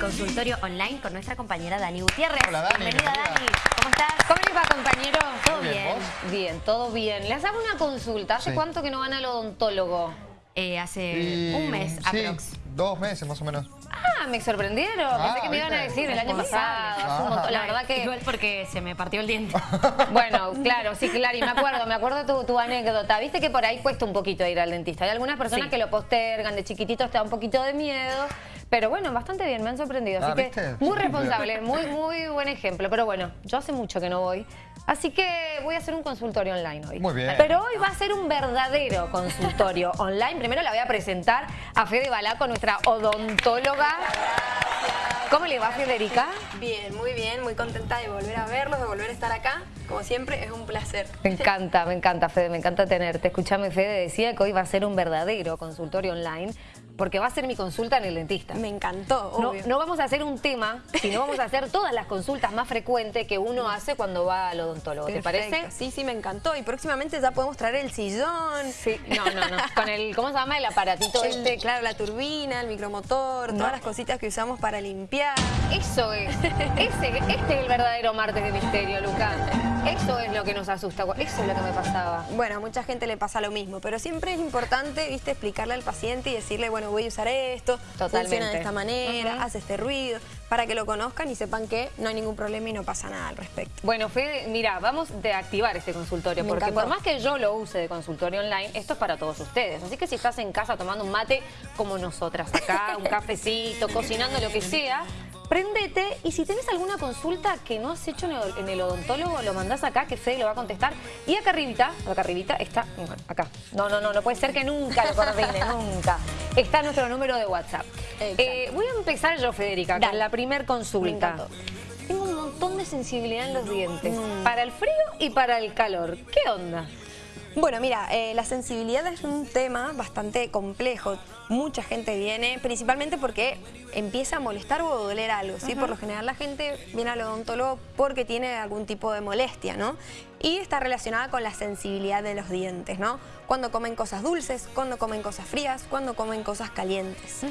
consultorio online con nuestra compañera Dani Gutiérrez. Hola, Dani, Bienvenida, bienvenida. Dani. ¿Cómo estás? ¿Cómo les va, compañero? ¿Todo bien, bien? ¿vos? Bien, todo bien. Les hago una consulta. ¿Hace Sí. cuánto que no van al odontólogo? Eh, hace Y- un mes sí, aprox. dos meses más o menos. Ah, me sorprendieron. Ah, Pensé que me iban a decir el año pasado. un montón. La verdad que... Igual porque se me partió el diente. Bueno, claro, sí, claro. Y me acuerdo, me acuerdo tu, tu anécdota. Viste que por ahí cuesta un poquito ir al dentista. Hay algunas personas Sí. que lo postergan, de chiquititos te da un poquito de miedo. Pero bueno, bastante bien, me han sorprendido. Así Ah, que ¿viste? muy responsable, muy, muy buen ejemplo. Pero bueno, yo hace mucho que no voy. Así que voy a hacer un consultorio online hoy. Muy bien. Pero hoy va a ser un verdadero consultorio online. Primero la voy a presentar a Fede Balaco, nuestra odontóloga. ¿Cómo le va, Federica? Bien, muy bien, muy contenta de volver a verlos, de volver a estar acá. Como siempre, es un placer. Me encanta, me encanta, Fede, me encanta tenerte. Escuchame, Fede decía que hoy va a ser un verdadero consultorio online porque va a ser mi consulta en el dentista. Me encantó, No, obvio. no vamos a hacer un tema, sino vamos a hacer todas las consultas más frecuentes que uno hace cuando va al odontólogo. ¿Te parece? Sí, sí, me encantó. Y próximamente ya podemos traer el sillón. Sí. No, no, no. Con el, ¿cómo se llama? El aparatito el- este. claro, la turbina, el micromotor, todas las cositas que usamos para limpiar. Eso es. Ese, este es el verdadero martes de misterio, Luca. Eso es lo que nos asusta. Eso es lo que me pasaba. Bueno, a mucha gente le pasa lo mismo, pero siempre es importante, viste, explicarle al paciente y decirle, bueno, voy a usar esto, Totalmente. funciona de esta manera, hace este ruido, para que lo conozcan y sepan que no hay ningún problema y no pasa nada al respecto. Bueno, Fede, mira, vamos a activar este consultorio, Me porque encantó. por más que yo lo use de consultorio online, esto es para todos ustedes. Así que si estás en casa tomando un mate como nosotras acá, un cafecito, cocinando lo que sea, prendete y si tenés alguna consulta que no has hecho en el, odontólogo, lo mandás acá que Fede lo va a contestar. Y acá arribita, acá arribita está, bueno, acá. No, no, no, no puede ser que nunca lo coordine, nunca. Está nuestro número de WhatsApp. Eh, voy a empezar yo, Federica, con la primer Me consulta. Tengo un montón de sensibilidad en los dientes. Mm. Para el frío y para el calor. ¿Qué onda? Bueno, mira, eh, la sensibilidad es un tema bastante complejo. Mucha gente viene, principalmente porque empieza a molestar o a doler algo, ¿sí? Por lo general la gente viene al odontólogo porque tiene algún tipo de molestia, ¿no? Y está relacionada con la sensibilidad de los dientes, ¿no? Cuando comen cosas dulces, cuando comen cosas frías, cuando comen cosas calientes.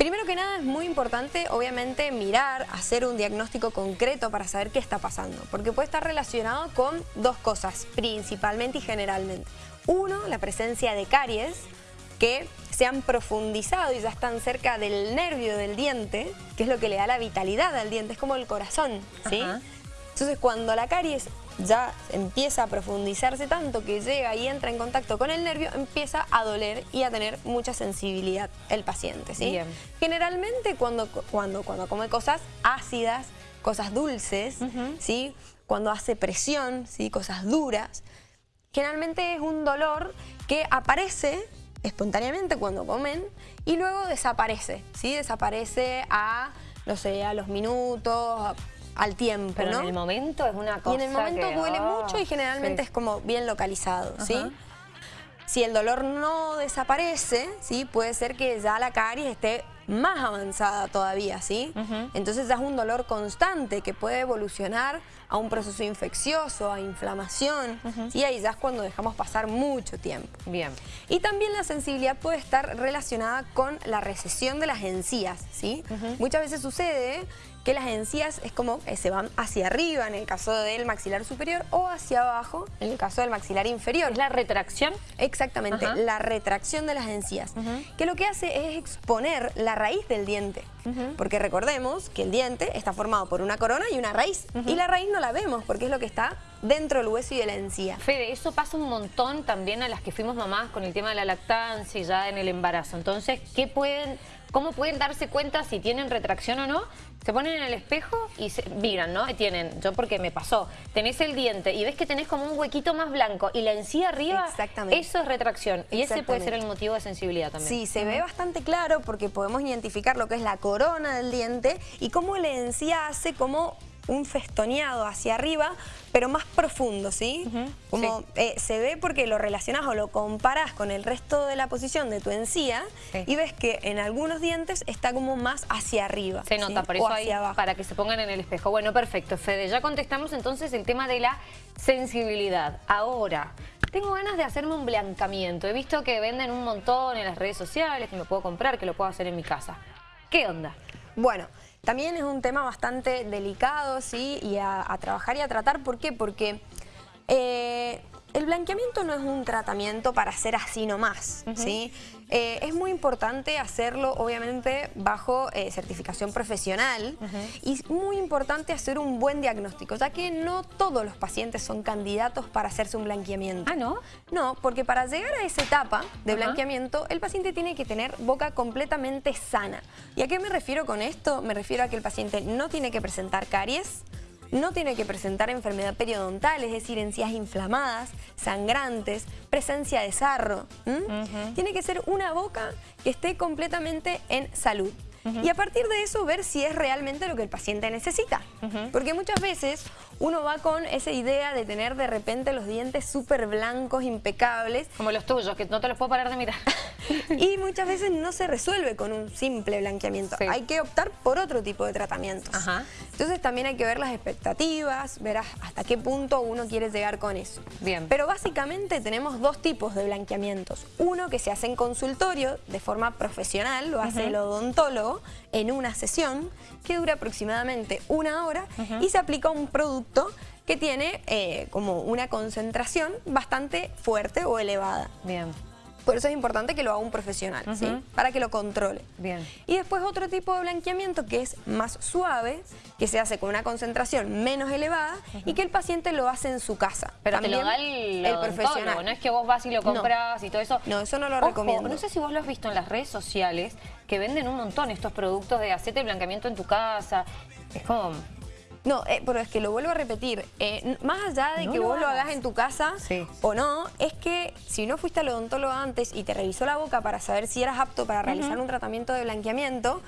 Primero que nada es muy importante, obviamente, mirar, hacer un diagnóstico concreto para saber qué está pasando, porque puede estar relacionado con dos cosas, principalmente y generalmente. Uno, la presencia de caries, que se han profundizado y ya están cerca del nervio del diente, que es lo que le da la vitalidad al diente, es como el corazón, ¿sí? Ajá. Entonces cuando la caries ya empieza a profundizarse tanto que llega y entra en contacto con el nervio, empieza a doler y a tener mucha sensibilidad el paciente, ¿sí? Bien. Generalmente cuando, cuando, cuando come cosas ácidas, cosas dulces, ¿sí? Cuando hace presión, ¿sí? Cosas duras, generalmente es un dolor que aparece espontáneamente cuando comen y luego desaparece, ¿sí? Desaparece a, no sé, a los minutos, a- al tiempo, Pero ¿no? en el momento es una cosa Y en el momento que, duele ah, mucho y generalmente sí. es como bien localizado, ¿sí? Si el dolor no desaparece, ¿sí? Puede ser que ya la caries esté más avanzada todavía, ¿sí? Entonces ya es un dolor constante que puede evolucionar a un proceso infeccioso, a inflamación, ¿sí? Ahí ya es cuando dejamos pasar mucho tiempo. Bien. Y también la sensibilidad puede estar relacionada con la recesión de las encías, ¿sí? Muchas veces sucede que las encías es como que se van hacia arriba en el caso del maxilar superior o hacia abajo en el caso del maxilar inferior. ¿Es la retracción? Exactamente, Ajá. la retracción de las encías, que lo que hace es exponer la raíz del diente, porque recordemos que el diente está formado por una corona y una raíz, y la raíz no la vemos porque es lo que está dentro del hueso y de la encía. Fede, eso pasa un montón también a las que fuimos mamás con el tema de la lactancia y ya en el embarazo. Entonces, ¿qué pueden, ¿cómo pueden darse cuenta si tienen retracción o no? Se ponen en el espejo y se miran, ¿no? Tienen, yo porque me pasó, tenés el diente y ves que tenés como un huequito más blanco y la encía arriba, Exactamente. eso es retracción. Y ese puede ser el motivo de sensibilidad también. Sí, se ve bastante claro porque podemos identificar lo que es la corona del diente y cómo la encía hace como un festoneado hacia arriba, pero más profundo, ¿sí? Como eh, se ve porque lo relacionas o lo comparas con el resto de la posición de tu encía Sí. y ves que en algunos dientes está como más hacia arriba. Se ¿sí? nota, por O eso hacia ahí, abajo. para que se pongan en el espejo. Bueno, perfecto, Fede. Ya contestamos entonces el tema de la sensibilidad. Ahora, tengo ganas de hacerme un blancamiento. He visto que venden un montón en las redes sociales, que me puedo comprar, que lo puedo hacer en mi casa. ¿Qué onda? Bueno, también es un tema bastante delicado, ¿sí? Y a, trabajar y a tratar. ¿Por qué? Porque eh, el blanqueamiento no es un tratamiento para hacer así nomás, ¿sí? Eh, es muy importante hacerlo, obviamente, bajo eh, certificación profesional y es muy importante hacer un buen diagnóstico, ya que no todos los pacientes son candidatos para hacerse un blanqueamiento. Ah, ¿no? No, porque para llegar a esa etapa de blanqueamiento, el paciente tiene que tener boca completamente sana. ¿Y a qué me refiero con esto? Me refiero a que el paciente no tiene que presentar caries, no tiene que presentar enfermedad periodontal, es decir, encías inflamadas, sangrantes, presencia de sarro. Tiene que ser una boca que esté completamente en salud. Y a partir de eso ver si es realmente lo que el paciente necesita. Porque muchas veces uno va con esa idea de tener de repente los dientes súper blancos, impecables, Como los tuyos, que no te los puedo parar de mirar. y muchas veces no se resuelve con un simple blanqueamiento. Sí. Hay que optar por otro tipo de tratamientos. Ajá. Entonces también hay que ver las expectativas, ver hasta qué punto uno quiere llegar con eso. Bien. Pero básicamente tenemos dos tipos de blanqueamientos. Uno que se hace en consultorio de forma profesional, lo hace el odontólogo en una sesión que dura aproximadamente una hora y se aplica un producto que tiene eh, como una concentración bastante fuerte o elevada. Bien. Por eso es importante que lo haga un profesional, ¿sí? Para que lo controle. Bien. Y después otro tipo de blanqueamiento que es más suave, que se hace con una concentración menos elevada y que el paciente lo hace en su casa. Pero te También lo da el, el profesional. no es que vos vas y lo No. compras y todo eso. No, eso no lo Ojo, recomiendo. No sé si vos lo has visto en las redes sociales, que venden un montón estos productos de hacerte blanqueamiento en tu casa. Es como... No, eh, pero es que lo vuelvo a repetir, eh, más allá de No que lo vos lo hagas. en tu casa Sí. o no, es que si no fuiste al odontólogo antes y te revisó la boca para saber si eras apto para realizar un tratamiento de blanqueamiento,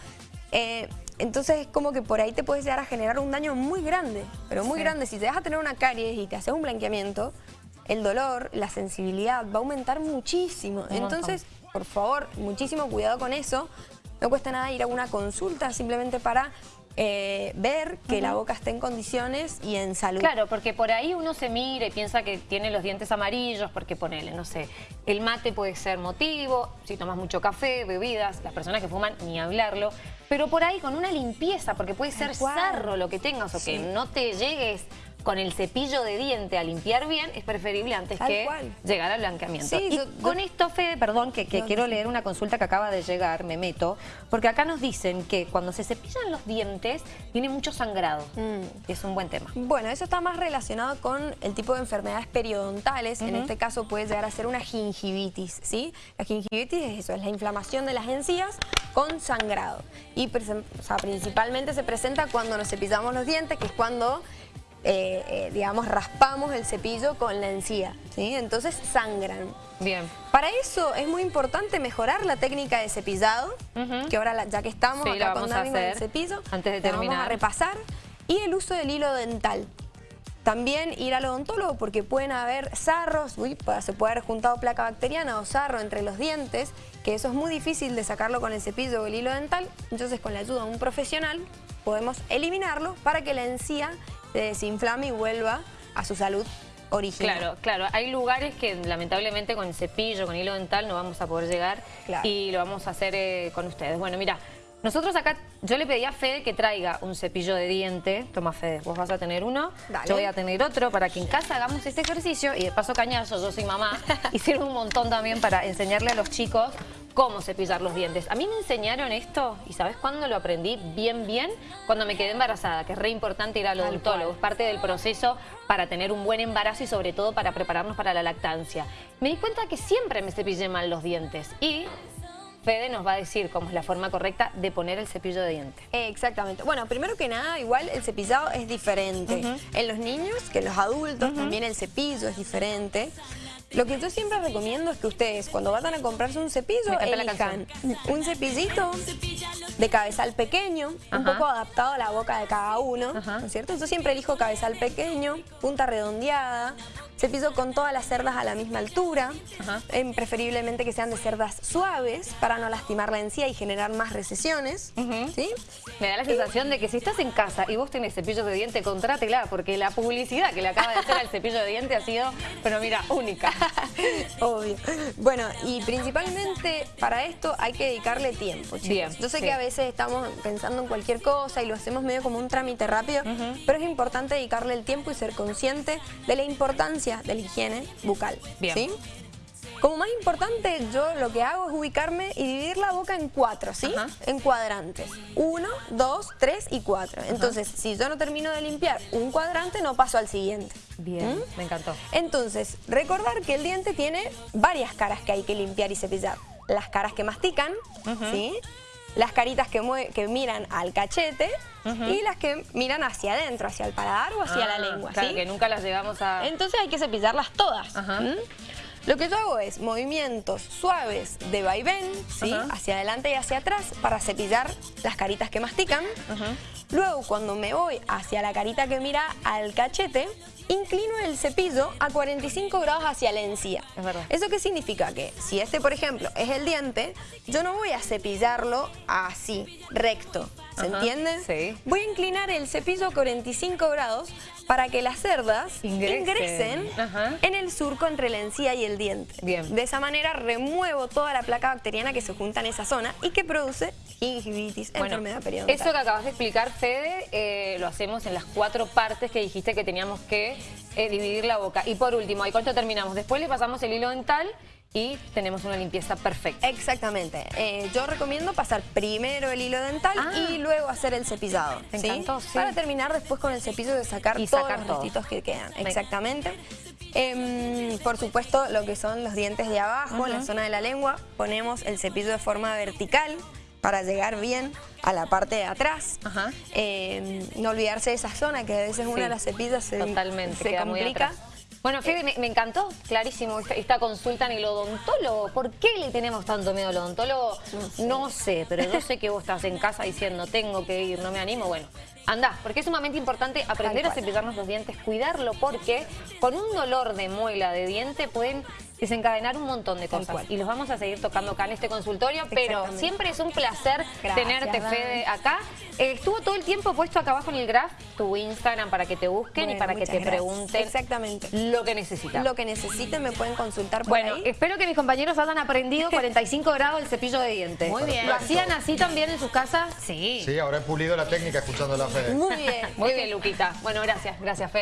eh, entonces es como que por ahí te puedes llegar a generar un daño muy grande, pero muy Sí. grande. Si te vas a tener una caries y te haces un blanqueamiento, el dolor, la sensibilidad va a aumentar muchísimo. Un montón. entonces, por favor, muchísimo cuidado con eso. No cuesta nada ir a una consulta simplemente para eh, ver que la boca esté en condiciones y en salud. Claro, porque por ahí uno se mira y piensa que tiene los dientes amarillos, porque ponele, no sé, el mate puede ser motivo, si tomas mucho café, bebidas, las personas que fuman, ni hablarlo, pero por ahí con una limpieza, porque puede ser sarro lo que tengas o Sí. que no te llegues con el cepillo de diente a limpiar bien, es preferible antes Tal que cual. llegar al blanqueamiento. Sí, y yo- con yo- esto, Fede, perdón, que, que No, quiero leer una consulta que acaba de llegar, me meto, porque acá nos dicen que cuando se cepillan los dientes tiene mucho sangrado. Mm. Es un buen tema. Bueno, eso está más relacionado con el tipo de enfermedades periodontales. En este caso puede llegar a ser una gingivitis, ¿sí? La gingivitis es eso, es la inflamación de las encías con sangrado. Y presen- o sea, principalmente se presenta cuando nos cepillamos los dientes, que es cuando, eh, eh, digamos, raspamos el cepillo con la encía, ¿sí? Entonces sangran. Bien. Para eso es muy importante mejorar la técnica de cepillado, que ahora la- ya que estamos Sí, acá con Dani el cepillo, antes de la vamos terminar. a repasar. Y el uso del hilo dental. También ir al odontólogo porque pueden haber sarros, uy, se puede haber juntado placa bacteriana o sarro entre los dientes, que eso es muy difícil de sacarlo con el cepillo o el hilo dental. Entonces con la ayuda de un profesional podemos eliminarlo para que la encía se desinflame y vuelva a su salud original. Claro, claro. Hay lugares que lamentablemente con cepillo, con hilo dental no vamos a poder llegar Claro. y lo vamos a hacer eh, con ustedes. Bueno, mira, nosotros acá, yo le pedí a Fede que traiga un cepillo de diente. Toma, Fede, vos vas a tener uno, Dale. yo voy a tener otro para que en casa hagamos este ejercicio y de paso cañazo, yo soy mamá y sirve un montón también para enseñarle a los chicos cómo cepillar los dientes. A mí me enseñaron esto y ¿sabes cuándo lo aprendí bien, bien? Cuando me quedé embarazada, que es re importante ir al odontólogo. Es parte del proceso para tener un buen embarazo y sobre todo para prepararnos para la lactancia. Me di cuenta que siempre me cepillé mal los dientes y Fede nos va a decir cómo es la forma correcta de poner el cepillo de diente. Exactamente. Bueno, primero que nada, igual el cepillado es diferente. En los niños, que en los adultos, también el cepillo es diferente. Lo que yo siempre recomiendo es que ustedes, cuando vayan a comprarse un cepillo, elijan un cepillito de cabezal pequeño, un poco adaptado a la boca de cada uno, Ajá. ¿no es cierto? Yo siempre elijo cabezal pequeño, punta redondeada, cepillo con todas las cerdas a la misma altura, em, preferiblemente que sean de cerdas suaves para no lastimar la encía y generar más recesiones. ¿sí? Me da la sensación de que si estás en casa y vos tenés cepillos de diente, contrátela, porque la publicidad que le acaba de hacer al cepillo de diente ha sido, pero mira, única. Obvio. Bueno, y principalmente para esto hay que dedicarle tiempo, chicos. Bien, Yo sé sí. que a veces estamos pensando en cualquier cosa y lo hacemos medio como un trámite rápido, pero es importante dedicarle el tiempo y ser consciente de la importancia de la higiene bucal. Bien. ¿sí? Como más importante, yo lo que hago es ubicarme y dividir la boca en cuatro, ¿sí? Ajá. En cuadrantes. Uno, dos, tres y cuatro. Entonces, si yo no termino de limpiar un cuadrante, no paso al siguiente. Bien, ¿Mm? me encantó. Entonces, recordar que el diente tiene varias caras que hay que limpiar y cepillar. Las caras que mastican, ¿sí? Las caritas que, que miran al cachete y las que miran hacia adentro, hacia el paladar o hacia la Ah, lengua, Claro, ¿sí? que nunca las llevamos a... Entonces hay que cepillarlas todas. Lo que yo hago es movimientos suaves de vaivén, ¿sí? Hacia adelante y hacia atrás para cepillar las caritas que mastican. Luego, cuando me voy hacia la carita que mira al cachete, inclino el cepillo a 45 grados hacia la encía. Es verdad. ¿Eso qué significa? Que si este, por ejemplo, es el diente, yo no voy a cepillarlo así, recto. ¿Se Ajá, entiende? sí. Voy a inclinar el cepillo a 45 grados para que las cerdas Ingresen. ingresen en el surco entre la encía y el diente. Bien. De esa manera remuevo toda la placa bacteriana que se junta en esa zona y que produce gingivitis, Bueno, enfermedad periodontal. eso que acabas de explicar, Fede, eh, lo hacemos en las cuatro partes que dijiste que teníamos que eh, dividir la boca. Y por último, ¿y cuánto terminamos? Después le pasamos el hilo dental y tenemos una limpieza perfecta. Exactamente. Eh, yo recomiendo pasar primero el hilo dental Ah. y luego hacer el cepillado. ¿sí? encantó, sí. Para terminar después con el cepillo de sacar Y todos sacar los todo. restitos que quedan. Me- Exactamente. Em, por supuesto, lo que son los dientes de abajo, en la zona de la lengua, ponemos el cepillo de forma vertical para llegar bien a la parte de atrás. Ajá. Em, no olvidarse de esa zona, que a veces una de las cepillas se, Totalmente, se queda muy complica. atrás. Bueno, Fede, me, me encantó, clarísimo, esta, esta consulta en el odontólogo. ¿Por qué le tenemos tanto miedo al odontólogo? No sé. pero yo sé que vos estás en casa diciendo, tengo que ir, no me animo. Bueno, andá, porque es sumamente importante aprender a cepillarnos los dientes, cuidarlo, porque con un dolor de muela de diente pueden desencadenar un montón de cosas. Y los vamos a seguir tocando acá en este consultorio, pero siempre es un placer Gracias, tenerte, Dani. Fede, acá. Eh, estuvo todo el tiempo puesto acá abajo en el graph tu Instagram para que te busquen y para que te gracias. pregunten Exactamente. lo que necesitan. Lo que necesiten me pueden consultar por Bueno, ahí. espero que mis compañeros hayan aprendido 45 grados el cepillo de dientes. Muy bien. ¿Lo hacían así también en sus casas? Sí. Sí, ahora he pulido la técnica escuchando la Muy bien. Muy bien, Luquita. Bueno, gracias. Gracias, Fede.